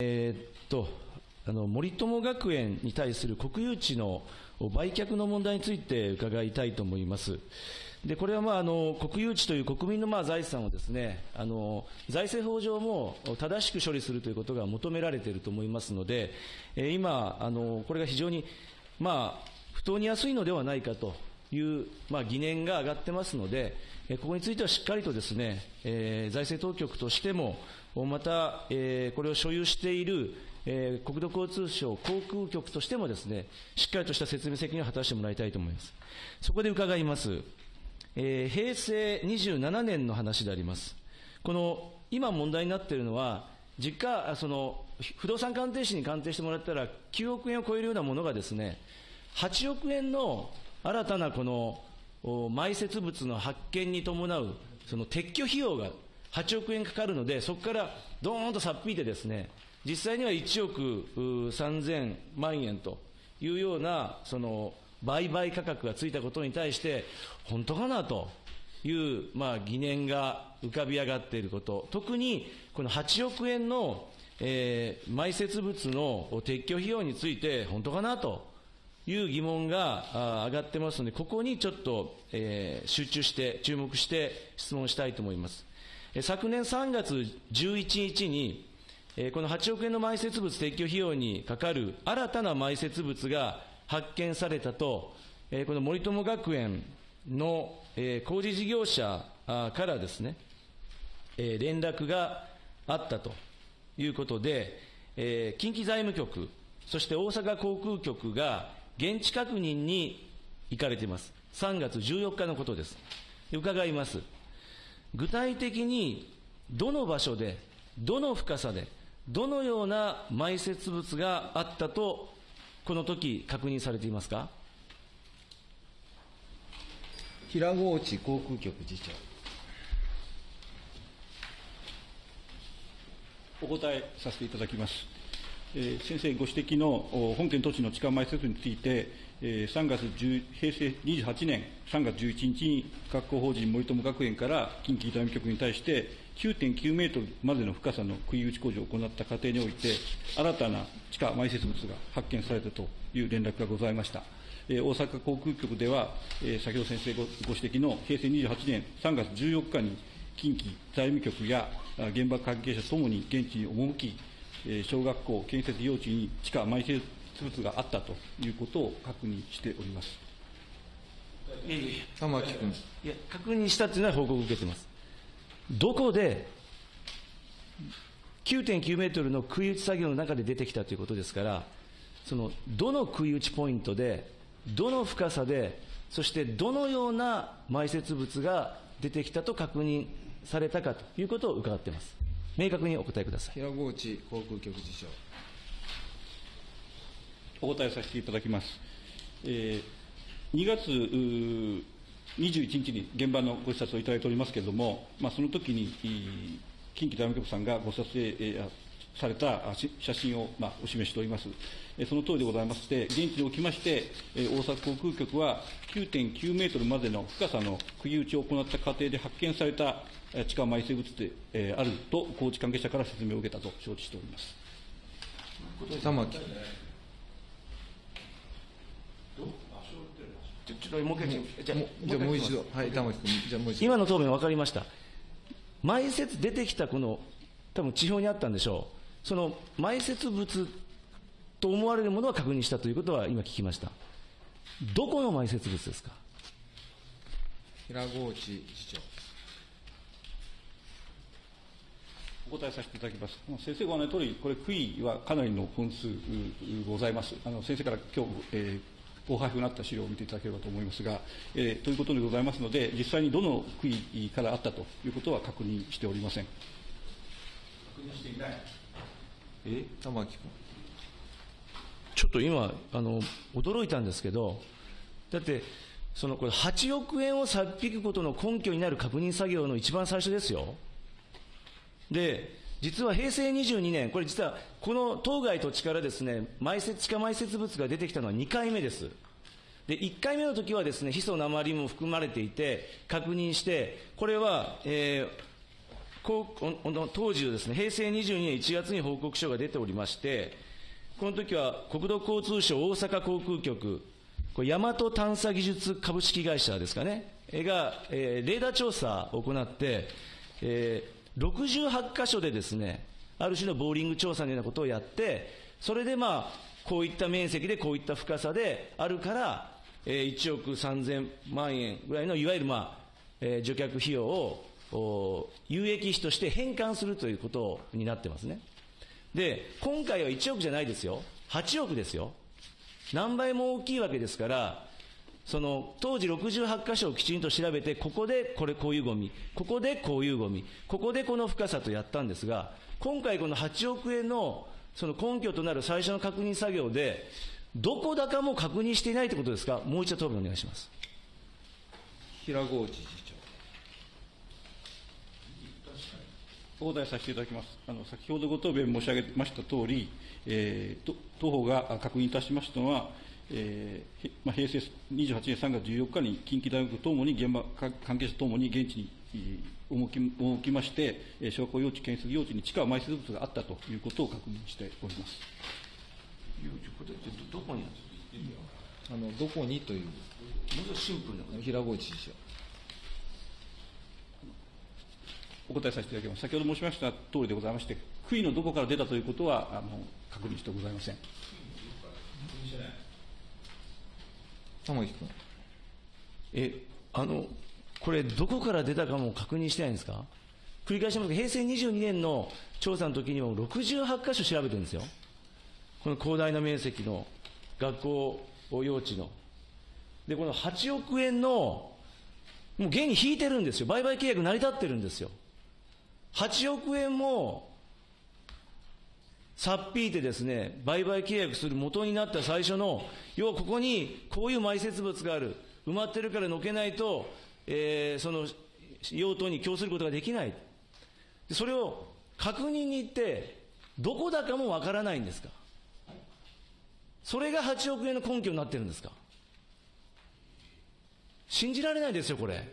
えーっとあの森友学園に対する国有地の売却の問題について伺いたいと思います。でこれは、まあ、あの国有地という国民の、まあ、財産をですねあの財政法上も正しく処理するということが求められていると思いますので、え今あの、これが非常に、まあ、不当に安いのではないかという、まあ、疑念が上がってますので、ここについてはしっかりとですね、えー財政当局としても、また、えーこれを所有している、えー国土交通省航空局としてもですね、しっかりとした説明責任を果たしてもらいたいと思います。そこで伺います。えー平成27年の話であります。この今問題になっているのは、実家、その不動産鑑定士に鑑定してもらったら、9億円を超えるようなものがですね、8億円の新たなこの埋設物の発見に伴うその撤去費用が8億円かかるので、そこからどーんとさっぴいてですね、実際には1億3000万円というようなその売買価格がついたことに対して、本当かなという、まあ、疑念が浮かび上がっていること、特にこの8億円の、えー埋設物の撤去費用について、本当かなという疑問が上がってますので、ここにちょっと、えー集中して、注目して質問したいと思います。昨年3月11日に、この8億円の埋設物撤去費用にかかる新たな埋設物が発見されたと、この森友学園の、工事事業者からですね、連絡があったということで、近畿財務局、そして大阪航空局が現地確認に行かれています。3月14日のことです。伺います。具体的にどの場所で、どの深さで、どのような埋設物があったと、この時確認されていますか？平河内航空局次長。お答えさせていただきます。えー先生ご指摘のお本件土地の地下埋設について、えー3月10平成28年3月11日に学校法人森友学園から近畿財務局に対して9.9メートルまでの深さの杭打ち工事を行った過程において、新たな地下埋設物が発見されたという連絡がございました。えー大阪航空局では、えー先ほど先生ごご指摘の平成28年3月14日に近畿財務局やあ現場関係者ともに現地に赴き、えー小学校建設用地に地下埋設物があったということを確認しております。玉木君。いや、確認したというのは報告を受けています。どこで、9.9メートルの杭打ち作業の中で出てきたということですから、その、どの杭打ちポイントで、どの深さで、そしてどのような埋設物が出てきたと確認されたかということを伺っています。明確にお答えください。平河内航空局次長。お答えさせていただきます。えー2月21日に現場のご視察をいただいておりますけれども、まあ、その時に近畿財務局さんがご撮影、えーされた写真を、まあ、お示しております。えーその通りでございまして、現地におきまして、えー大阪航空局は9.9メートルまでの深さの釘打ちを行った過程で発見された地下埋設物で、えーあると工事関係者から説明を受けたと承知しております。玉木。もう一回、じゃあもうじゃあもう一度。はい、玉木君。じゃあもう一度。今の答弁分かりました。埋設出てきたこの、多分地表にあったんでしょう。その埋設物と思われるものは確認したということは今聞きました。どこの埋設物ですか？平河内次長。お答えさせていただきます。先生ご案内の通り、これ、杭はかなりの本数うございます。あの先生から今日、えーご配布になった資料を見ていただければと思いますが、えーということでございますので、実際にどの杭からあったということは確認しておりません。え？玉木君。ちょっと今、あの、驚いたんですけど、だって、そのこれ8億円をさっぴくことの根拠になる確認作業の一番最初ですよ。で、実は平成22年、これ実はこの当該土地からですね、埋設、地下埋設物が出てきたのは2回目です。で、1回目の時はですね、ヒ素鉛も含まれていて、確認して、これは、えーこうおお当時のですね、平成22年1月に報告書が出ておりまして、この時は国土交通省大阪航空局、これ大和探査技術株式会社ですかね、が、えーレーダー調査を行って、えー68箇所でですね、ある種のボーリング調査のようなことをやって、それでまあ、こういった面積でこういった深さであるから、えー1億3000万円ぐらいのいわゆるまあ、えー除却費用を有益費として返還するということになってますね。で、今回は1億じゃないですよ。8億ですよ。何倍も大きいわけですから、その当時68箇所をきちんと調べて、ここでこれこういうゴミ、ここでこういうゴミ、ここでこの深さとやったんですが、今回この8億円のその根拠となる最初の確認作業で、どこだかも確認していないということですか、もう一度答弁お願いします。平河内次長。お答えさせていただきます。あの先ほどご答弁申し上げましたとおり、えーと当方があ確認いたしましたのは、えーへまあ、平成28年3月14日に近畿大学ともに現場か関係者ともに現地にえー赴き赴きまして、えー小学校用地、建設用地に地下埋設物があったということを確認しております。どこにあの、どこにという、もうシンプルな。平河内次長。お答えさせていただきます。先ほど申しました通りでございまして、杭のどこから出たということはあの確認してございません。玉木君。え、あの、これ、どこから出たかも確認してないんですか？繰り返しますけど、平成22年の調査の時にも68箇所調べてるんですよ。この広大な面積の学校用地の。で、この8億円の、もう現に引いてるんですよ。売買契約成り立ってるんですよ。8億円も、さっぴいてですね、売買契約する元になった最初の、要はここにこういう埋設物がある。埋まってるからのけないと、えーその用途に供することができない。それを確認に行って、どこだかもわからないんですかそれが8億円の根拠になってるんですか信じられないですよ、これ。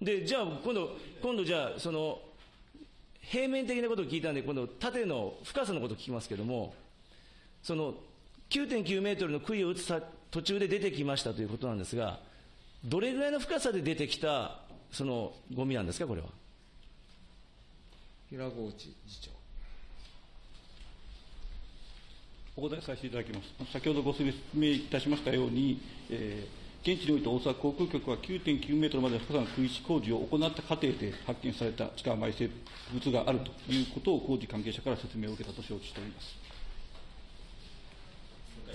で、じゃあ、今度、今度じゃあ、その、平面的なことを聞いたんで、今度、縦の深さのことを聞きますけども、その、9.9メートルの杭を打つさ途中で出てきましたということなんですが、どれぐらいの深さで出てきた、その、ゴミなんですか、これは？平河内次長。お答えさせていただきます。先ほどご説明いたしましたように、えー現地において大阪航空局は9.9メートルまでの深さの区域工事を行った過程で発見された地下埋設物があるということを工事関係者から説明を受けたと承知しております。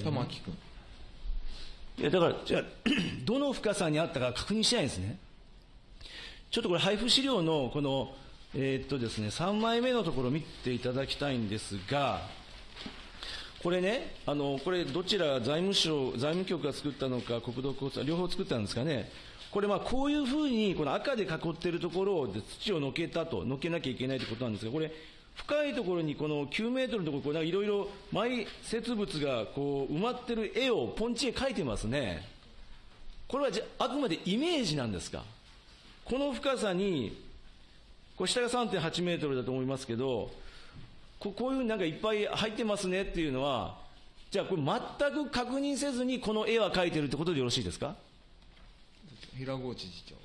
玉木君。いや、だから、じゃあ、どの深さにあったか確認してないんですね。ちょっとこれ、配布資料の、この、えーっとですね、3枚目のところを見ていただきたいんですが、これね、あの、これ、どちら財務省、財務局が作ったのか、国土交通、両方作ったんですかね。これ、まあ、こういうふうに、この赤で囲っているところで土をのけたと、のけなきゃいけないということなんですが、これ、深いところにこの9メートルのところ、いろいろ埋設物がこう埋まってる絵をポンチ絵描いてますね。これはじゃあくまでイメージなんですかこの深さに、これ下が3.8メートルだと思いますけど、ここういうふうになんかいっぱい入ってますねっていうのは、じゃあこれ全く確認せずにこの絵は描いてるってことでよろしいですか？平河内次長。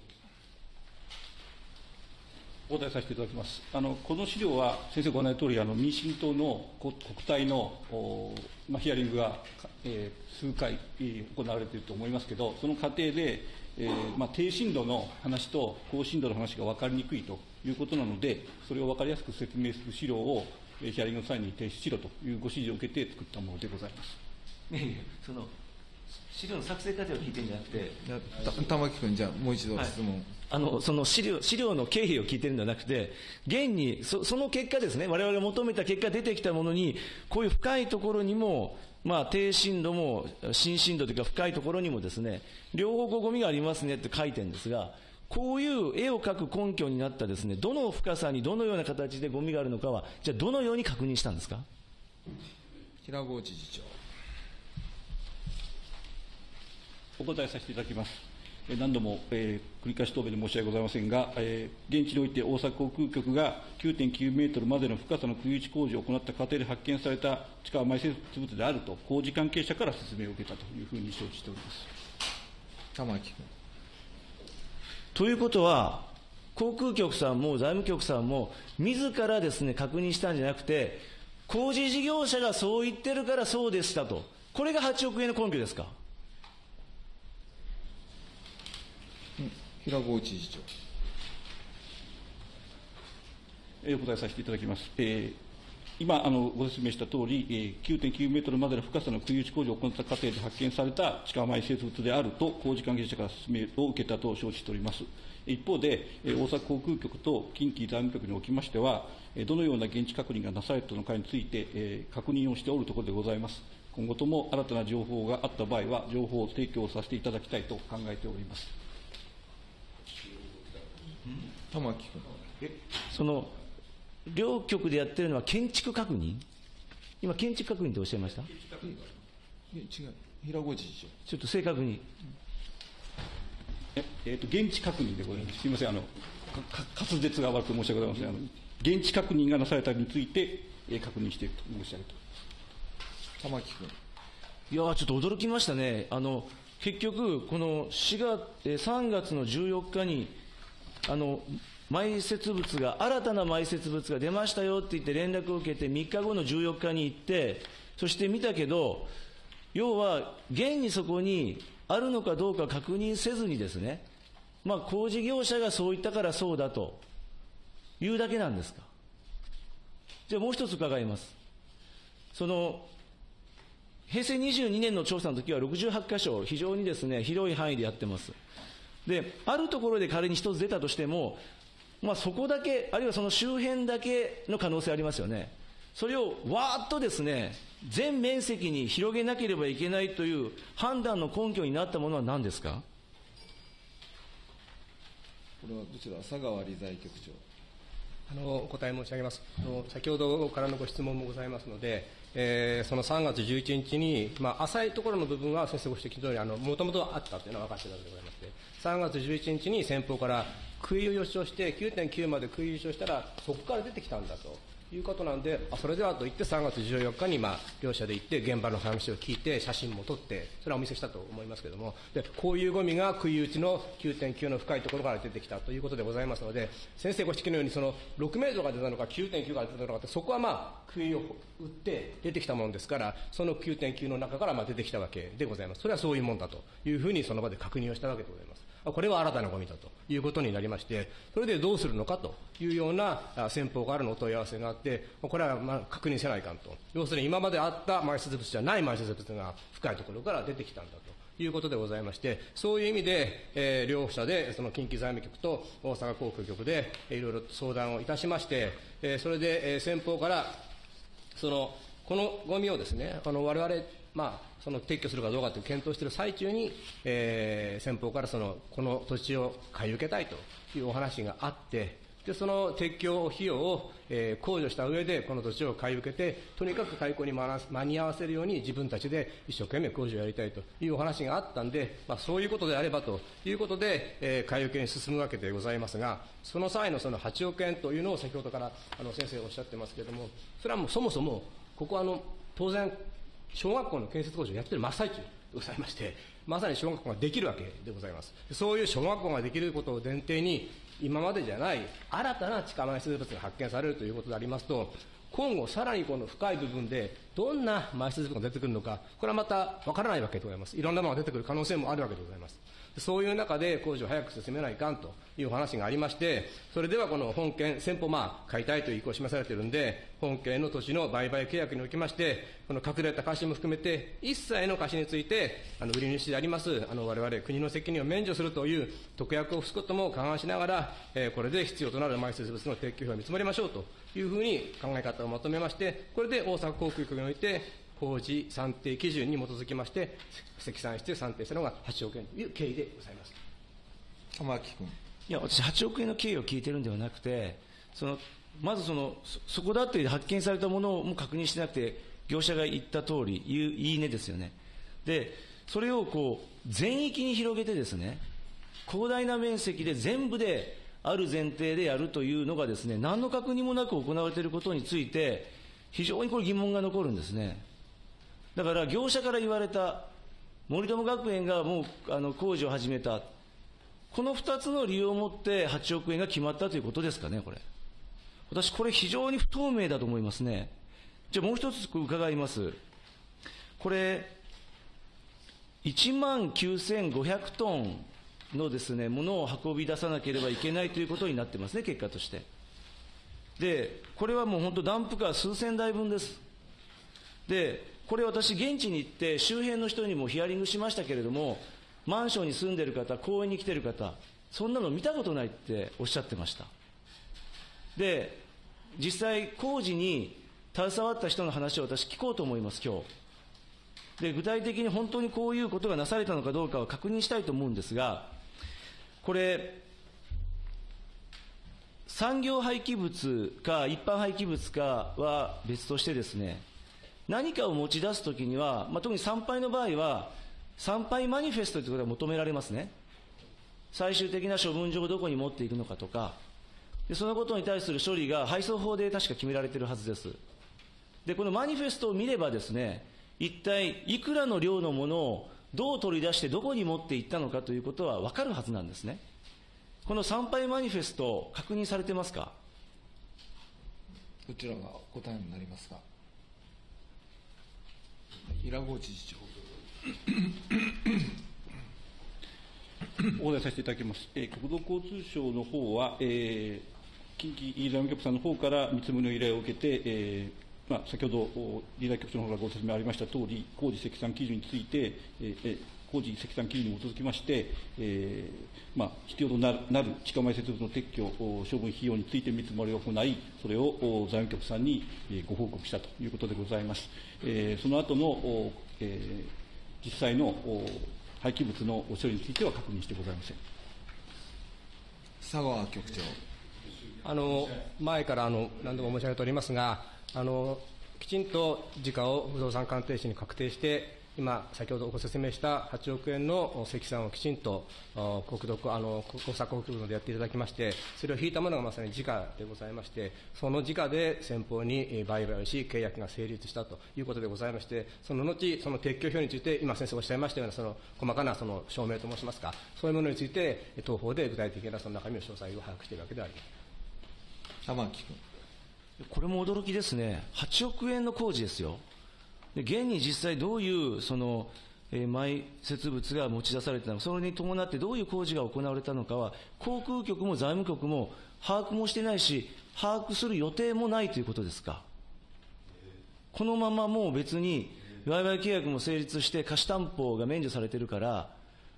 お答えさせていただきます。あのこの資料は、先生ご案内の通り、あの民進党の国国対の、おまあ、ヒアリングが、えー数回、えー行われていると思いますけど、その過程で、えーまあ、低深度の話と高深度の話が分かりにくいということなので、それを分かりやすく説明する資料を、えーヒアリングの際に提出しろというご指示を受けて作ったものでございます。いやいや、その、資料の作成過程を聞いてるんじゃなくて、玉木君、じゃあもう一度質問。あの、その資料、資料の経緯を聞いてるんじゃなくて、現に、そその結果ですね、我々が求めた結果出てきたものに、こういう深いところにも、まあ、低深度も、深深度というか深いところにもですね、両方こうゴミがありますねって書いてるんですが、こういう絵を描く根拠になったですね、どの深さにどのような形でゴミがあるのかは、じゃあどのように確認したんですか？平河内次長。お答えさせていただきます。えー何度も、えー繰り返し答弁で申し訳ございませんが、えー現地において大阪航空局が9.9メートルまでの深さの空打ち工事を行った過程で発見された地下埋設物であると、工事関係者から説明を受けたというふうに承知しております。玉木君。ということは、航空局さんも財務局さんも、自らですね、確認したんじゃなくて、工事事業者がそう言ってるからそうでしたと。これが8億円の根拠ですか？平河内次長。えーお答えさせていただきます。えー今あの、ご説明したとおり、えー9.9メートルまでの深さの空打ち工事を行った過程で発見された地下埋設物であると、工事関係者から説明を受けたと承知しております。一方で、えー大阪航空局と近畿財務局におきましては、えーどのような現地確認がなされたのかについて、えー確認をしておるところでございます。今後とも新たな情報があった場合は、情報を提供させていただきたいと考えております。玉木君。その、両局でやってるのは建築確認？今、建築確認っておっしゃいました？違う。平河内次長。ちょっと正確に。ええーと現地確認でございます。すみません、あの、滑舌が悪く申し訳ございません。あの現地確認がなされたについて、えー確認していると申し上げて玉木君。いやーちょっと驚きましたね。あの、結局、この4月、えー3月の14日に、あの、埋設物が、新たな埋設物が出ましたよって言って連絡を受けて、3日後の14日に行って、そして見たけど、要は、現にそこにあるのかどうか確認せずにですね、まあ、工事業者がそう言ったからそうだというだけなんですか。じゃあもう一つ伺います。その、平成22年の調査の時は68箇所、非常にですね、広い範囲でやってます。で、あるところで仮に一つ出たとしても、まあそこだけ、あるいはその周辺だけの可能性ありますよね。それをわーっとですね、全面積に広げなければいけないという判断の根拠になったものは何ですか？これはどちら佐川理財局長。あのお答え申し上げます。あの先ほどからのご質問もございますので、えーその3月11日に、まあ、浅いところの部分は先生ご指摘の通り、あのもともとあったというのは分かっていたのでございまして、3月11日に先方から食い打ちをして、9.9まで食い打ちをしたら、そこから出てきたんだと。いうことなんで、あそれではと言って、3月14日に、まあ、両者で行って、現場の話を聞いて、写真も撮って、それはお見せしたと思いますけれども、でこういうゴミが食い打ちの9.9の深いところから出てきたということでございますので、先生ご指摘のように、その6メートルが出たのか、9.9が出たのかって、そこはまあ、杭を打って出てきたものですから、その9.9の中からまあ出てきたわけでございます。それはそういうもんだというふうに、その場で確認をしたわけでございます。これは新たなゴミだということになりまして、それでどうするのかというような先方からのお問い合わせがあって、これはまあ確認せないかんと。要するに今まであった埋設物じゃない埋設物が深いところから出てきたんだと。いうことでございまして、そういう意味で、えー両者で、その近畿財務局と大阪航空局で、いろいろ相談をいたしまして、えーそれで、えー先方から、そのこのゴミをですね、あの我々まあ、その撤去するかどうかという検討している最中に、えー先方からそのこの土地を買い受けたいというお話があって、でその撤去費用を、えー控除した上で、この土地を買い受けて、とにかく開港に間に合わせるように自分たちで一生懸命工事をやりたいというお話があったんで、まあ、そういうことであればということで、えー買い受けに進むわけでございますが、その際のその8億円というのを先ほどからあの先生おっしゃってますけれども、それはもうそもそも、ここはあの当然、小学校の建設工事をやってる真っ最中でございまして、まさに小学校ができるわけでございます。そういう小学校ができることを前提に、今までじゃない新たな地下埋設物が発見されるということでありますと、今後さらにこの深い部分でどんな埋設物が出てくるのか、これはまたわからないわけでございます。いろんなものが出てくる可能性もあるわけでございます。そういう中で工事を早く進めないかんという話がありまして、それではこの本件、先方、まあ、買いたいという意向を示されているんで、本件の土地の売買契約におきまして、この隠れた貸しも含めて、一切の貸しについて、あの売り主であります、あの我々国の責任を免除するという特約を付すことも勘案しながら、えーこれで必要となる埋設物の撤去費を見積もりましょうというふうに考え方をまとめまして、これで大阪航空局において、工事算定基準に基づきまして、積算して算定したのが8億円という経緯でございます。玉木君。いや、私、8億円の経緯を聞いてるんではなくて、そのまずそのそそこだって発見されたものをも確認してなくて、業者が言った通り、言う言い値ですよね。で、それをこう全域に広げてですね、広大な面積で全部である前提でやるというのがですね、何の確認もなく行われていることについて、非常にこれ疑問が残るんですね。だから業者から言われた、森友学園がもうあの工事を始めた、この2つの理由をもって8億円が決まったということですかね、これ。私、これ非常に不透明だと思いますね。じゃあもう一つ伺います。これ、1万9500トンのですね、ものを運び出さなければいけないということになってますね、結果として。で、これはもう本当ダンプカー数千台分です。で、これ私現地に行って周辺の人にもヒアリングしましたけれども、マンションに住んでる方、公園に来てる方、そんなの見たことないっておっしゃってました。で、実際工事に携わった人の話を私聞こうと思います、今日。で、具体的に本当にこういうことがなされたのかどうかは確認したいと思うんですが、これ、産業廃棄物か一般廃棄物かは別としてですね、何かを持ち出すときには、まあ、特に参拝の場合は、参拝マニフェストということが求められますね。最終的な処分場をどこに持っていくのかとか、でそのことに対する処理が配送法で確か決められているはずです。で、このマニフェストを見ればですね、一体いくらの量のものをどう取り出してどこに持っていったのかということは分かるはずなんですね。この参拝マニフェスト、確認されてますか？どちらが答えになりますか平河知事長お答えさせていただきます。えー国土交通省の方は、えー近畿財務局さんの方から見積もりの依頼を受けて、えーまあ、先ほど、お理財局長の方からご説明ありましたとおり、工事積算基準について、えーえー工事積算基準に基づきまして、えーまあ、必要となるなる地下埋設物の撤去、お処分費用について見積もりを行い、それをお財務局さんに、えーご報告したということでございます。えーその後の、おえー実際のお廃棄物の処理については確認してございません。佐川局長あの前からあの何度も申し上げておりますが、あのきちんと時価を不動産鑑定士に確定して、今、先ほどご説明した8億円の積算をきちんとあ国土あの国策国部でやっていただきまして、それを引いたものがまさに時価でございまして、その時価で先方にえー売買をし、契約が成立したということでございまして、その後、その撤去表について、今、先生おっしゃいましたような、その細かなその証明と申しますか、そういうものについて、東方で具体的なその中身の詳細を把握しているわけではあります。玉木君これも驚きですね。8億円の工事ですよ。現に実際どういう、その、えー埋設物が持ち出されたのか、それに伴ってどういう工事が行われたのかは、航空局も財務局も把握もしてないし、把握する予定もないということですか。このままもう別に、売買契約も成立して貸し担保が免除されてるから、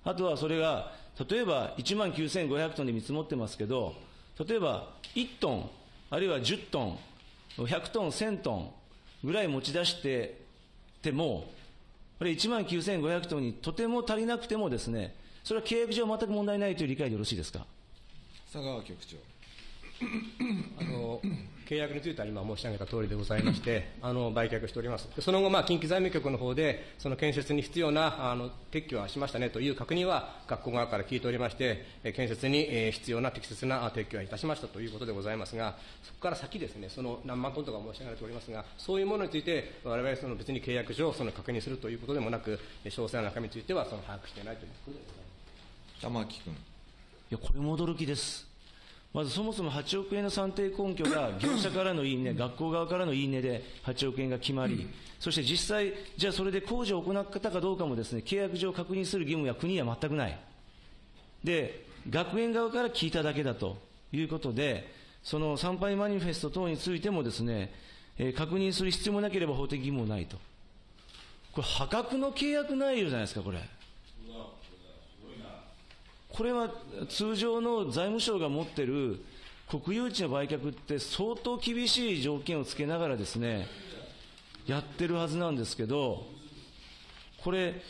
あとはそれが、例えば1万9500トンで見積もってますけど、例えば1トン、あるいは10トン、100トン、1000トンぐらい持ち出してても、これ1万9500トンにとても足りなくてもですね、それは契約上全く問題ないという理解でよろしいですか？佐川局長あの契約については今申し上げた通りでございまして、あの売却しております。でその後、まあ、近畿財務局の方で、その建設に必要なあの撤去はしましたねという確認は学校側から聞いておりまして、え建設にえー必要な適切なあ撤去はいたしましたということでございますが、そこから先ですね、その何万トンとか申し上げられておりますが、そういうものについて、我々その別に契約上、その確認するということでもなく、え詳細な中身についてはその把握していないということでございます。玉木君いや、これも驚きです。まずそもそも8億円の算定根拠が業者からの言い値、学校側からの言い値で8億円が決まり、そして実際、じゃあそれで工事を行ったかどうかもですね、契約上確認する義務や国には全くない。で、学園側から聞いただけだということで、その参拝マニフェスト等についてもですね、えー確認する必要もなければ法的義務もないと。これ破格の契約内容じゃないですか、これ。これは通常の財務省が持っている国有地の売却って相当厳しい条件をつけながらですね、やってるはずなんですけど、これ、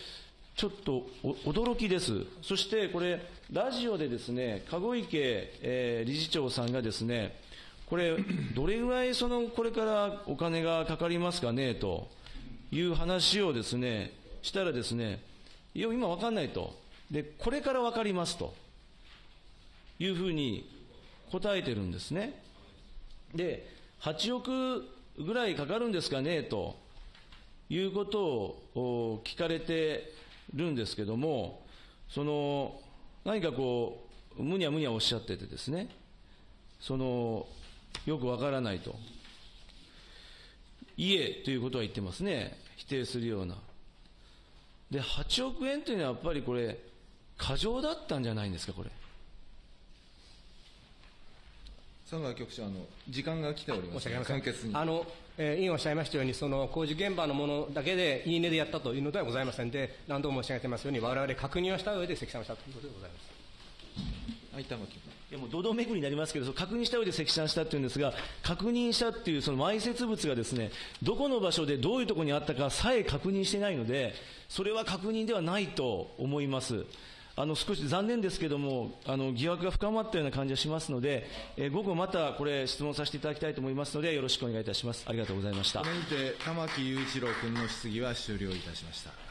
ちょっと驚きです。そしてこれ、ラジオでですね、籠池、えー理事長さんがですね、これ、どれぐらいその、これからお金がかかりますかね、という話をですね、したらですね、いや、今わかんないと。で、これからわかりますというふうに答えてるんですね。で、8億ぐらいかかるんですかねということを聞かれてるんですけども、その何かこう、むにゃむにゃおっしゃっててですね、そのよくわからないと。いえということは言ってますね、否定するような。で、8億円というのはやっぱりこれ、過剰だったんじゃないんですか、これ。佐川局長、あの時間が来ております申し訳ありません簡潔に。あの、えー委員おっしゃいましたように、その工事現場のものだけで、いいねでやったというのではございませんで、何度も申し上げてますように、我々確認をした上で積算をしたということでございます。はい、やもう堂々巡りになりますけど、その確認した上で積算したっていうんですが、確認したっていうその埋設物がですね、どこの場所でどういうところにあったかさえ確認してないので、それは確認ではないと思います。あの少し残念ですけども、あの疑惑が深まったような感じがしますので、えー午後またこれ質問させていただきたいと思いますので、よろしくお願いいたします。ありがとうございましたこ。れにて玉木雄一郎君の質疑は終了いたしました。